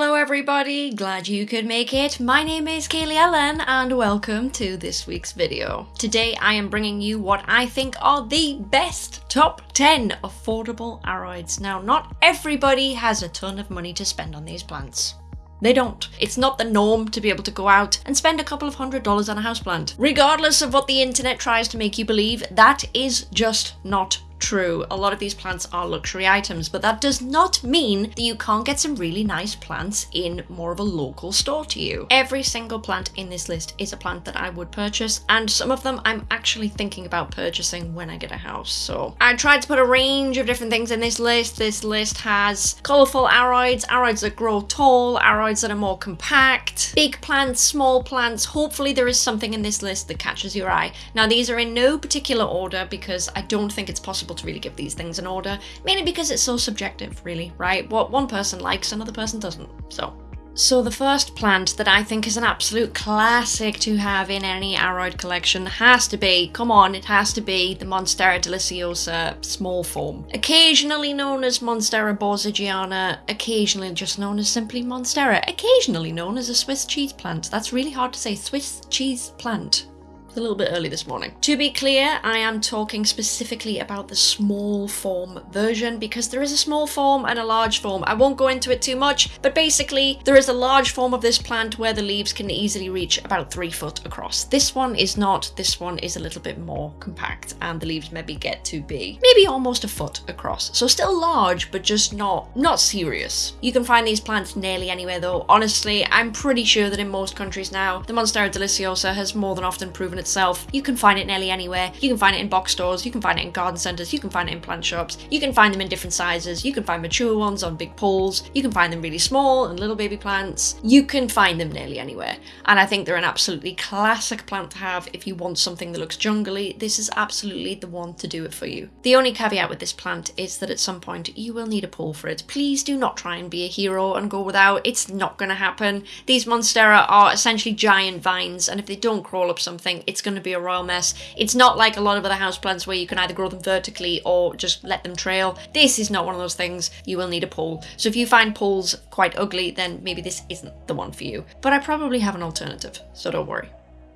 Hello everybody, glad you could make it. My name is Kaylee Ellen and welcome to this week's video. Today I am bringing you what I think are the best top 10 affordable aroids. Now not everybody has a ton of money to spend on these plants. They don't. It's not the norm to be able to go out and spend a couple of hundred dollars on a houseplant. Regardless of what the internet tries to make you believe, that is just not True, a lot of these plants are luxury items, but that does not mean that you can't get some really nice plants in more of a local store to you. Every single plant in this list is a plant that I would purchase, and some of them I'm actually thinking about purchasing when I get a house. So I tried to put a range of different things in this list. This list has colourful aroids, aroids that grow tall, aroids that are more compact, big plants, small plants. Hopefully there is something in this list that catches your eye. Now these are in no particular order because I don't think it's possible to really give these things an order, mainly because it's so subjective, really, right? What one person likes, another person doesn't, so. So the first plant that I think is an absolute classic to have in any aroid collection has to be, come on, it has to be the Monstera deliciosa small form. Occasionally known as Monstera borsigiana, occasionally just known as simply Monstera, occasionally known as a Swiss cheese plant. That's really hard to say, Swiss cheese plant a little bit early this morning. To be clear, I am talking specifically about the small form version because there is a small form and a large form. I won't go into it too much, but basically there is a large form of this plant where the leaves can easily reach about three foot across. This one is not, this one is a little bit more compact and the leaves maybe get to be maybe almost a foot across. So still large, but just not, not serious. You can find these plants nearly anywhere though. Honestly, I'm pretty sure that in most countries now, the Monstera deliciosa has more than often proven itself. You can find it nearly anywhere. You can find it in box stores, you can find it in garden centres, you can find it in plant shops, you can find them in different sizes, you can find mature ones on big poles, you can find them really small and little baby plants. You can find them nearly anywhere. And I think they're an absolutely classic plant to have if you want something that looks jungly. This is absolutely the one to do it for you. The only caveat with this plant is that at some point you will need a pole for it. Please do not try and be a hero and go without. It's not going to happen. These Monstera are essentially giant vines and if they don't crawl up something, it's going to be a royal mess. It's not like a lot of other houseplants where you can either grow them vertically or just let them trail. This is not one of those things. You will need a pole. So if you find poles quite ugly, then maybe this isn't the one for you. But I probably have an alternative, so don't worry.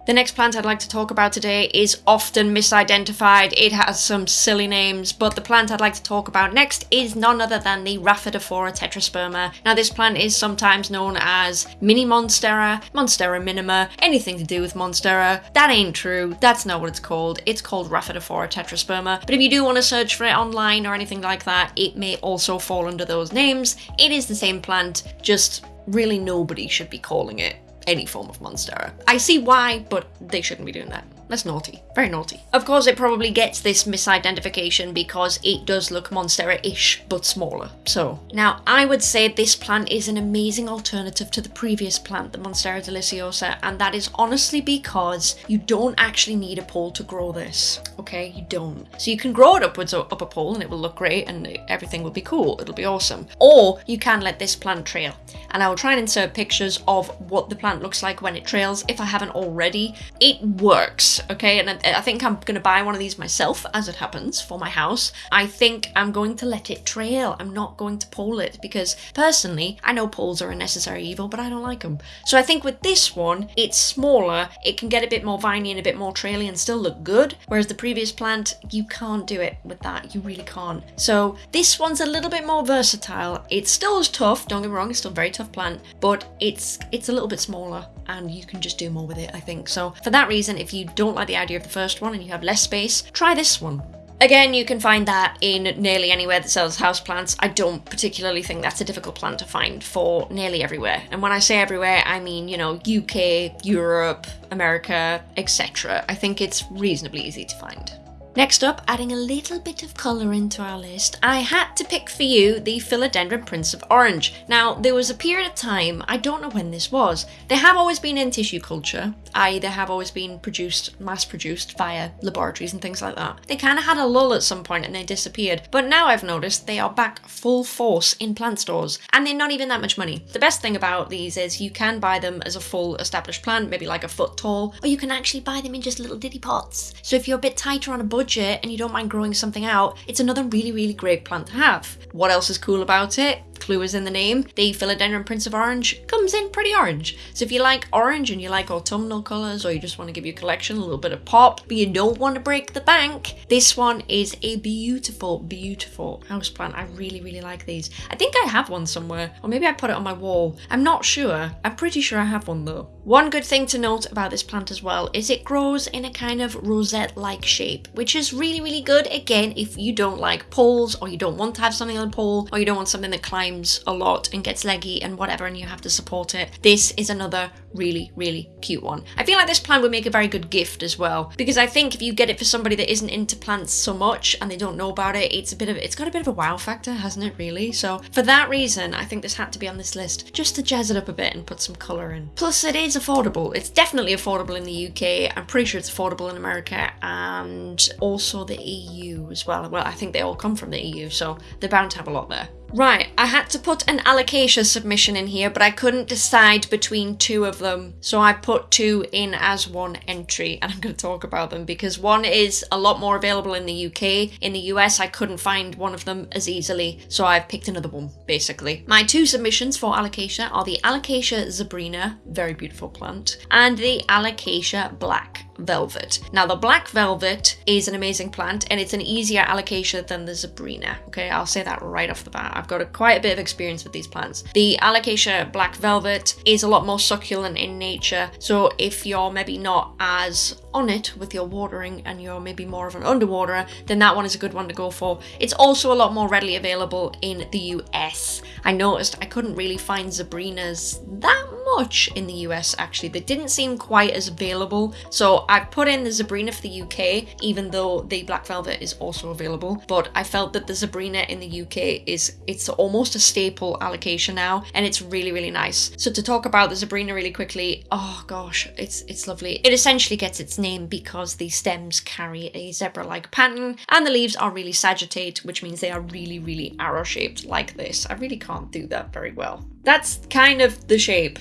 The next plant I'd like to talk about today is often misidentified. It has some silly names, but the plant I'd like to talk about next is none other than the Rhaphidophora tetrasperma. Now this plant is sometimes known as Mini Monstera, Monstera minima, anything to do with Monstera. That ain't true. That's not what it's called. It's called Rhaphidophora tetrasperma. But if you do want to search for it online or anything like that, it may also fall under those names. It is the same plant, just really nobody should be calling it any form of Monstera. I see why, but they shouldn't be doing that. That's naughty. Very naughty. Of course, it probably gets this misidentification because it does look Monstera-ish, but smaller. So, now I would say this plant is an amazing alternative to the previous plant, the Monstera deliciosa, and that is honestly because you don't actually need a pole to grow this. Okay, you don't. So you can grow it upwards up a pole and it will look great and everything will be cool. It'll be awesome. Or you can let this plant trail. And I will try and insert pictures of what the plant looks like when it trails if I haven't already. It works okay? And I, I think I'm going to buy one of these myself, as it happens, for my house. I think I'm going to let it trail. I'm not going to pole it because personally, I know poles are a necessary evil, but I don't like them. So I think with this one, it's smaller, it can get a bit more viney and a bit more traily and still look good, whereas the previous plant, you can't do it with that. You really can't. So this one's a little bit more versatile. It's still as tough, don't get me wrong, it's still very tough plant, but it's it's a little bit smaller and you can just do more with it, I think. So for that reason, if you don't like the idea of the first one and you have less space, try this one. Again, you can find that in nearly anywhere that sells houseplants. I don't particularly think that's a difficult plant to find for nearly everywhere. And when I say everywhere, I mean, you know, UK, Europe, America, etc. I think it's reasonably easy to find. Next up, adding a little bit of colour into our list, I had to pick for you the Philodendron Prince of Orange. Now, there was a period of time, I don't know when this was, they have always been in tissue culture, i.e. they have always been produced, mass produced via laboratories and things like that. They kind of had a lull at some point and they disappeared, but now I've noticed they are back full force in plant stores, and they're not even that much money. The best thing about these is you can buy them as a full established plant, maybe like a foot tall, or you can actually buy them in just little ditty pots. So if you're a bit tighter on a budget, budget and you don't mind growing something out, it's another really, really great plant to have. What else is cool about it? Is in the name. The Philodendron Prince of Orange comes in pretty orange. So if you like orange and you like autumnal colours or you just want to give your collection a little bit of pop, but you don't want to break the bank, this one is a beautiful, beautiful houseplant. I really, really like these. I think I have one somewhere, or maybe I put it on my wall. I'm not sure. I'm pretty sure I have one though. One good thing to note about this plant as well is it grows in a kind of rosette-like shape, which is really, really good, again, if you don't like poles or you don't want to have something on a pole or you don't want something that climbs a lot and gets leggy and whatever and you have to support it. This is another really, really cute one. I feel like this plant would make a very good gift as well, because I think if you get it for somebody that isn't into plants so much and they don't know about it, it's a bit of, it's got a bit of a wow factor, hasn't it really? So for that reason, I think this had to be on this list, just to jazz it up a bit and put some colour in. Plus it is affordable. It's definitely affordable in the UK. I'm pretty sure it's affordable in America and also the EU as well. Well, I think they all come from the EU, so they're bound to have a lot there. Right, I had to put an alocasia submission in here, but I couldn't decide between two of them. So I put two in as one entry, and I'm going to talk about them because one is a lot more available in the UK. In the US, I couldn't find one of them as easily, so I've picked another one, basically. My two submissions for alocasia are the Alocasia zebrina, very beautiful plant, and the Alocasia black velvet. Now the black velvet is an amazing plant and it's an easier alocasia than the Zebrina. Okay, I'll say that right off the bat. I've got a, quite a bit of experience with these plants. The alocasia black velvet is a lot more succulent in nature. So if you're maybe not as on it with your watering and you're maybe more of an underwaterer, then that one is a good one to go for. It's also a lot more readily available in the US. I noticed I couldn't really find Zebrinas that much in the US actually. They didn't seem quite as available. So I put in the Zebrina for the UK, even though the black velvet is also available. But I felt that the Zebrina in the UK is, it's almost a staple alocasia now. And it's really, really nice. So to talk about the Zebrina really quickly, oh gosh, it's, it's lovely. It essentially gets its name because the stems carry a zebra-like pattern and the leaves are really sagittate, which means they are really, really arrow-shaped like this. I really can't do that very well. That's kind of the shape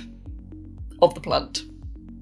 of the plant.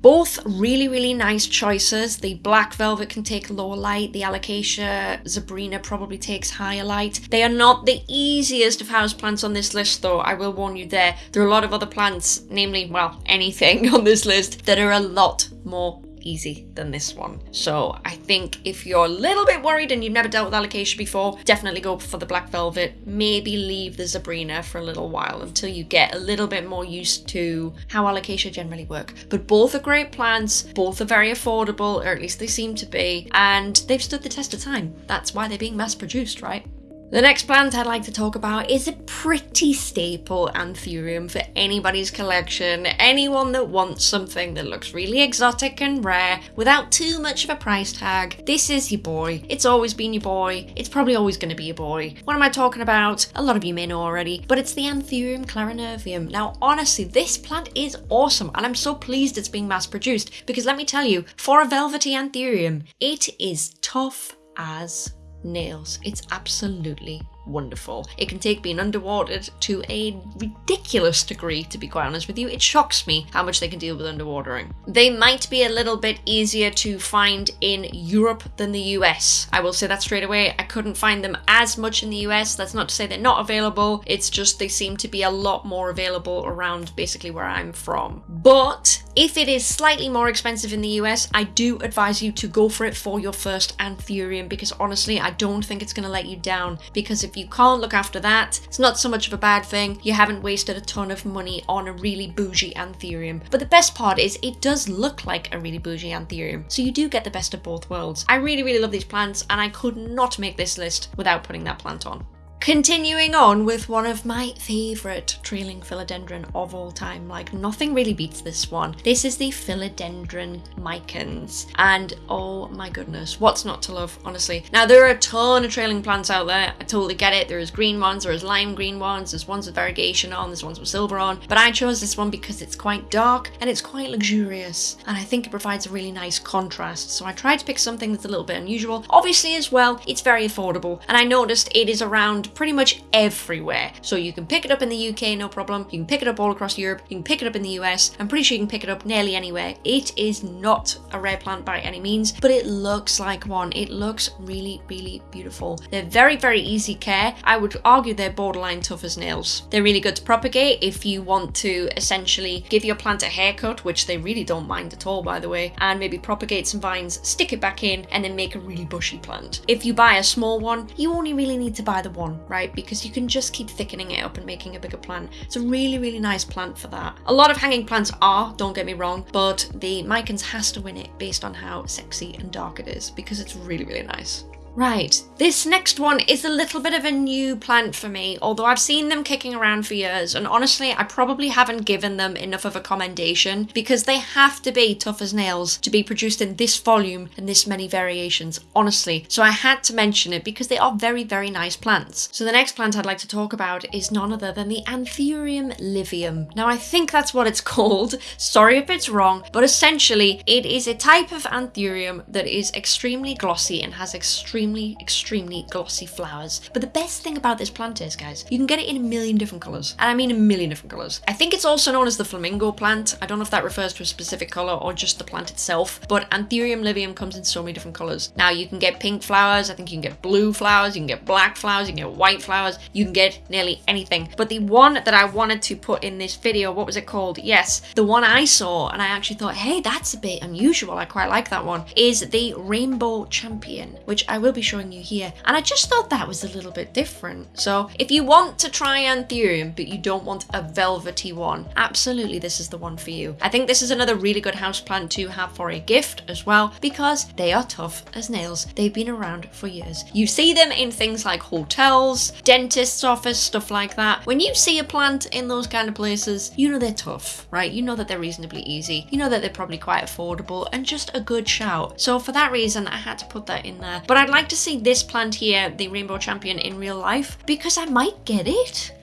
Both really, really nice choices. The black velvet can take lower light. The alocasia zebrina probably takes higher light. They are not the easiest of houseplants on this list though, I will warn you there. There are a lot of other plants, namely, well, anything on this list, that are a lot more easy than this one. So I think if you're a little bit worried and you've never dealt with alocasia before, definitely go for the black velvet. Maybe leave the zebrina for a little while until you get a little bit more used to how alocasia generally work. But both are great plants, both are very affordable, or at least they seem to be, and they've stood the test of time. That's why they're being mass produced, right? The next plant I'd like to talk about is a pretty staple anthurium for anybody's collection, anyone that wants something that looks really exotic and rare without too much of a price tag. This is your boy. It's always been your boy. It's probably always going to be your boy. What am I talking about? A lot of you may know already, but it's the Anthurium clarinervium. Now, honestly, this plant is awesome and I'm so pleased it's being mass produced because let me tell you, for a velvety anthurium, it is tough as nails. It's absolutely wonderful. It can take being underwatered to a ridiculous degree, to be quite honest with you. It shocks me how much they can deal with underwatering. They might be a little bit easier to find in Europe than the US. I will say that straight away. I couldn't find them as much in the US. That's not to say they're not available. It's just they seem to be a lot more available around basically where I'm from. But if it is slightly more expensive in the US, I do advise you to go for it for your first anthurium because honestly, I don't think it's going to let you down because if you can't look after that, it's not so much of a bad thing. You haven't wasted a ton of money on a really bougie anthurium. But the best part is it does look like a really bougie anthurium. So you do get the best of both worlds. I really, really love these plants and I could not make this list without putting that plant on. Continuing on with one of my favourite trailing philodendron of all time, like nothing really beats this one. This is the philodendron micans, and oh my goodness, what's not to love, honestly. Now there are a ton of trailing plants out there, I totally get it, there's green ones, there's lime green ones, there's ones with variegation on, there's ones with silver on, but I chose this one because it's quite dark and it's quite luxurious, and I think it provides a really nice contrast, so I tried to pick something that's a little bit unusual. Obviously as well, it's very affordable, and I noticed it is around pretty much everywhere. So you can pick it up in the UK, no problem. You can pick it up all across Europe. You can pick it up in the US. I'm pretty sure you can pick it up nearly anywhere. It is not a rare plant by any means, but it looks like one. It looks really, really beautiful. They're very, very easy care. I would argue they're borderline tough as nails. They're really good to propagate if you want to essentially give your plant a haircut, which they really don't mind at all, by the way, and maybe propagate some vines, stick it back in, and then make a really bushy plant. If you buy a small one, you only really need to buy the one, right? Because you can just keep thickening it up and making a bigger plant. It's a really, really nice plant for that. A lot of hanging plants are, don't get me wrong, but the Micans has to win it based on how sexy and dark it is because it's really, really nice. Right, this next one is a little bit of a new plant for me, although I've seen them kicking around for years, and honestly, I probably haven't given them enough of a commendation because they have to be tough as nails to be produced in this volume and this many variations, honestly. So I had to mention it because they are very, very nice plants. So the next plant I'd like to talk about is none other than the Anthurium livium. Now, I think that's what it's called. Sorry if it's wrong, but essentially, it is a type of Anthurium that is extremely glossy and has extremely extremely, extremely glossy flowers. But the best thing about this plant is, guys, you can get it in a million different colours. And I mean a million different colours. I think it's also known as the flamingo plant. I don't know if that refers to a specific colour or just the plant itself, but Anthurium livium comes in so many different colours. Now you can get pink flowers, I think you can get blue flowers, you can get black flowers, you can get white flowers, you can get nearly anything. But the one that I wanted to put in this video, what was it called? Yes, the one I saw and I actually thought, hey, that's a bit unusual. I quite like that one, is the Rainbow Champion, which I will be showing you here. And I just thought that was a little bit different. So if you want to try Anthurium, but you don't want a velvety one, absolutely this is the one for you. I think this is another really good houseplant to have for a gift as well, because they are tough as nails. They've been around for years. You see them in things like hotels, dentist's office, stuff like that. When you see a plant in those kind of places, you know they're tough, right? You know that they're reasonably easy. You know that they're probably quite affordable and just a good shout. So for that reason, I had to put that in there. But I'd like to see this plant here, the Rainbow Champion, in real life because I might get it.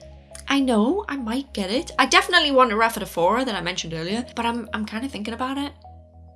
I know I might get it. I definitely want a Rhaphidophora that I mentioned earlier, but I'm, I'm kind of thinking about it.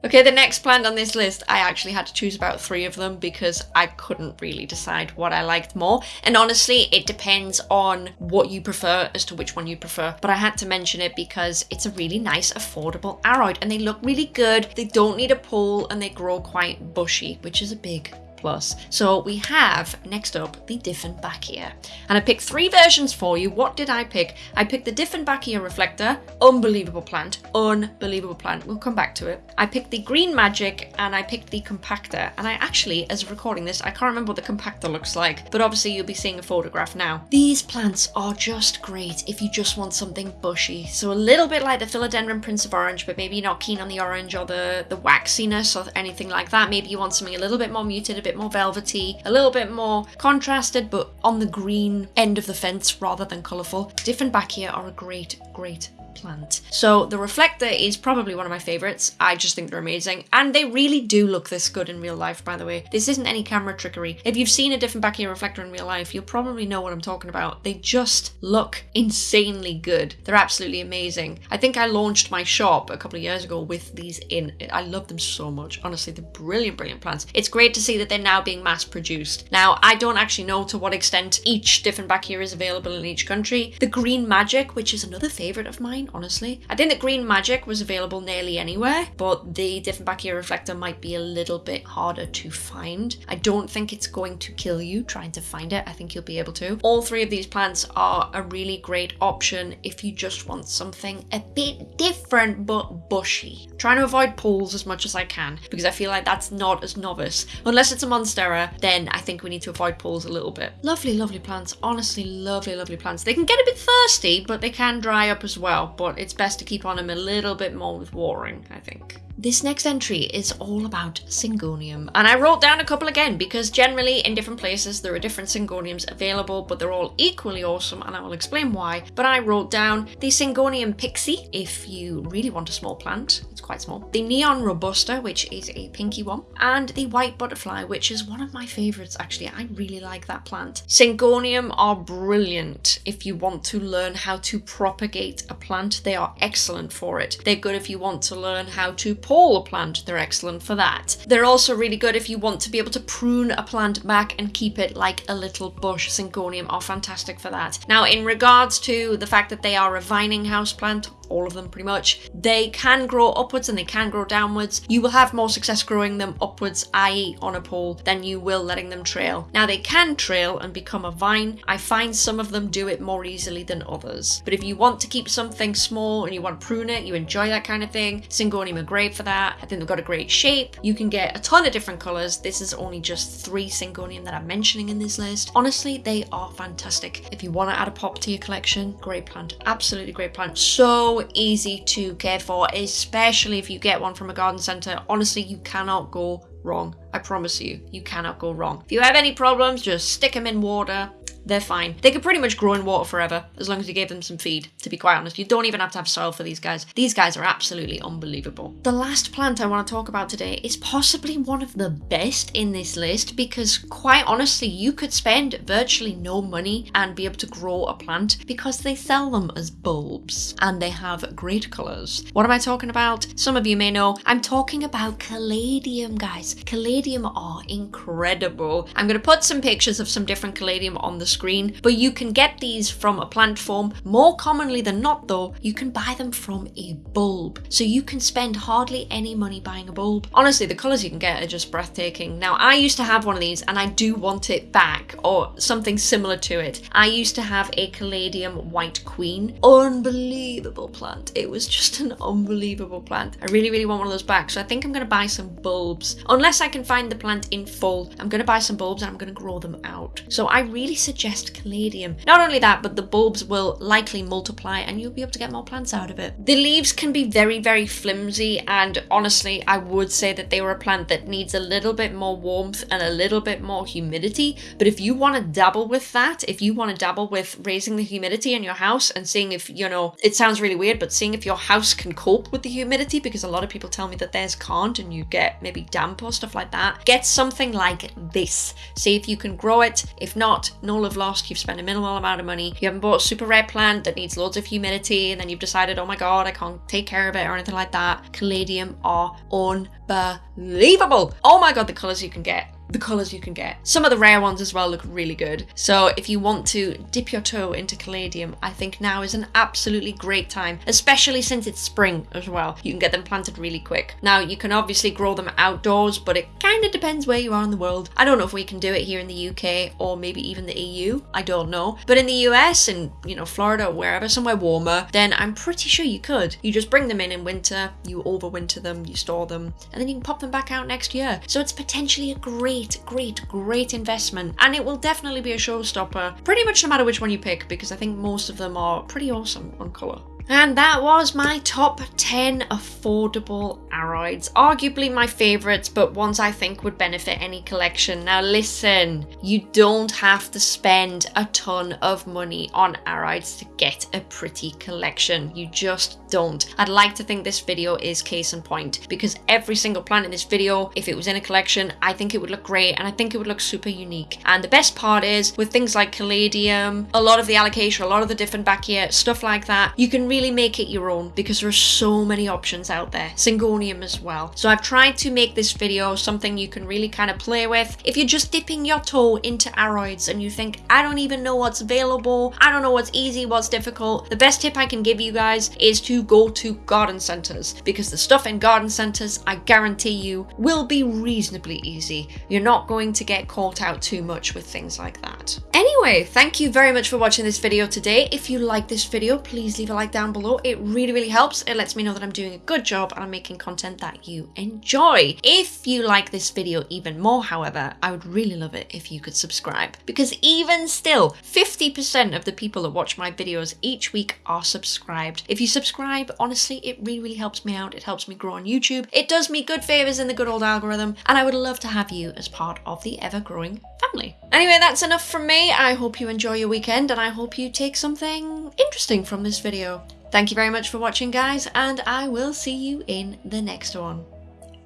Okay, the next plant on this list, I actually had to choose about three of them because I couldn't really decide what I liked more. And honestly, it depends on what you prefer as to which one you prefer. But I had to mention it because it's a really nice, affordable aroid and they look really good. They don't need a pull and they grow quite bushy, which is a big plus. So we have next up the Dieffenbachia. And I picked three versions for you. What did I pick? I picked the Dieffenbachia Reflector, unbelievable plant, unbelievable plant. We'll come back to it. I picked the Green Magic and I picked the Compacta. And I actually, as recording this, I can't remember what the Compacta looks like, but obviously you'll be seeing a photograph now. These plants are just great if you just want something bushy. So a little bit like the Philodendron Prince of Orange, but maybe you're not keen on the orange or the, the waxiness or anything like that. Maybe you want something a little bit more muted, a bit bit more velvety, a little bit more contrasted, but on the green end of the fence rather than colourful. Dieffenbachia are a great, great plant. So the reflector is probably one of my favorites. I just think they're amazing. And they really do look this good in real life, by the way. This isn't any camera trickery. If you've seen a Dieffenbachia reflector in real life, you'll probably know what I'm talking about. They just look insanely good. They're absolutely amazing. I think I launched my shop a couple of years ago with these in. I love them so much. Honestly, they're brilliant, brilliant plants. It's great to see that they're now being mass produced. Now, I don't actually know to what extent each Dieffenbachia is available in each country. The Green Magic, which is another favorite of mine, honestly. I think that Green Magic was available nearly anywhere, but the different Dieffenbachia Reflector might be a little bit harder to find. I don't think it's going to kill you trying to find it. I think you'll be able to. All three of these plants are a really great option if you just want something a bit different but bushy. trying to avoid pools as much as I can because I feel like that's not as novice. Unless it's a Monstera, then I think we need to avoid pools a little bit. Lovely, lovely plants. Honestly, lovely, lovely plants. They can get a bit thirsty, but they can dry up as well. But it's best to keep on them a little bit more with watering, I think. This next entry is all about Syngonium, and I wrote down a couple again because generally in different places there are different Syngoniums available, but they're all equally awesome, and I will explain why. But I wrote down the Syngonium Pixie, if you really want a small plant, it's quite small, the Neon Robusta, which is a pinky one, and the White Butterfly, which is one of my favourites actually. I really like that plant. Syngonium are brilliant if you want to learn how to propagate a plant plant, they are excellent for it. They're good if you want to learn how to pole a plant, they're excellent for that. They're also really good if you want to be able to prune a plant back and keep it like a little bush. Syngonium are fantastic for that. Now, in regards to the fact that they are a vining houseplant, all of them pretty much, they can grow upwards and they can grow downwards. You will have more success growing them upwards, i.e. on a pole, than you will letting them trail. Now they can trail and become a vine. I find some of them do it more easily than others. But if you want to keep something small and you want to prune it, you enjoy that kind of thing, Syngonium are great for that. I think they've got a great shape. You can get a ton of different colours. This is only just three Syngonium that I'm mentioning in this list. Honestly, they are fantastic. If you want to add a pop to your collection, great plant. Absolutely great plant. So easy to care for, especially if you get one from a garden centre. Honestly, you cannot go wrong. I promise you, you cannot go wrong. If you have any problems, just stick them in water, they're fine. They could pretty much grow in water forever as long as you gave them some feed, to be quite honest. You don't even have to have soil for these guys. These guys are absolutely unbelievable. The last plant I want to talk about today is possibly one of the best in this list because quite honestly, you could spend virtually no money and be able to grow a plant because they sell them as bulbs and they have great colours. What am I talking about? Some of you may know. I'm talking about caladium, guys. Caladium are incredible. I'm going to put some pictures of some different caladium on the screen, but you can get these from a plant form. More commonly than not though, you can buy them from a bulb. So you can spend hardly any money buying a bulb. Honestly, the colours you can get are just breathtaking. Now, I used to have one of these and I do want it back or something similar to it. I used to have a Caladium White Queen. Unbelievable plant. It was just an unbelievable plant. I really, really want one of those back. So I think I'm going to buy some bulbs. Unless I can find the plant in full, I'm going to buy some bulbs and I'm going to grow them out. So I really suggest suggest caladium. Not only that, but the bulbs will likely multiply and you'll be able to get more plants out of it. The leaves can be very, very flimsy and honestly, I would say that they were a plant that needs a little bit more warmth and a little bit more humidity. But if you want to dabble with that, if you want to dabble with raising the humidity in your house and seeing if, you know, it sounds really weird, but seeing if your house can cope with the humidity, because a lot of people tell me that theirs can't and you get maybe damp or stuff like that, get something like this. See if you can grow it. If not, no lost, you've spent a minimal amount of money, you haven't bought a super rare plant that needs loads of humidity, and then you've decided, oh my god, I can't take care of it or anything like that. Caladium are unbelievable. Oh my god, the colours you can get the colours you can get. Some of the rare ones as well look really good. So if you want to dip your toe into caladium, I think now is an absolutely great time, especially since it's spring as well. You can get them planted really quick. Now you can obviously grow them outdoors, but it kind of depends where you are in the world. I don't know if we can do it here in the UK or maybe even the EU. I don't know. But in the US and, you know, Florida or wherever, somewhere warmer, then I'm pretty sure you could. You just bring them in in winter, you overwinter them, you store them, and then you can pop them back out next year. So it's potentially a great great, great, great investment. And it will definitely be a showstopper, pretty much no matter which one you pick, because I think most of them are pretty awesome on colour. And that was my top 10 affordable aroids. Arguably my favourites, but ones I think would benefit any collection. Now listen, you don't have to spend a ton of money on aroids to get a pretty collection. You just don't. I'd like to think this video is case in point because every single plant in this video, if it was in a collection, I think it would look great and I think it would look super unique. And the best part is with things like Caladium, a lot of the alocasia, a lot of the Dieffenbachia, stuff like that, you can really make it your own because there are so many options out there. Syngonium as well. So I've tried to make this video something you can really kind of play with. If you're just dipping your toe into aroids and you think, I don't even know what's available, I don't know what's easy, what's difficult, the best tip I can give you guys is to go to garden centers because the stuff in garden centers, I guarantee you, will be reasonably easy. You're not going to get caught out too much with things like that. Anyway, thank you very much for watching this video today. If you like this video, please leave a like down below. It really, really helps. It lets me know that I'm doing a good job and I'm making content that you enjoy. If you like this video even more, however, I would really love it if you could subscribe because even still, 50% of the people that watch my videos each week are subscribed. If you subscribe, honestly, it really, really helps me out. It helps me grow on YouTube. It does me good favors in the good old algorithm and I would love to have you as part of the ever-growing family. Anyway, that's enough from me. I hope you enjoy your weekend and I hope you take something interesting from this video. Thank you very much for watching guys and I will see you in the next one.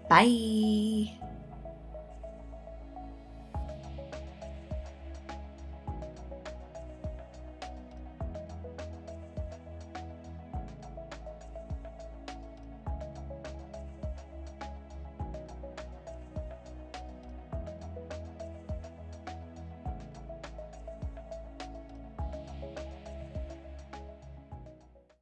Bye!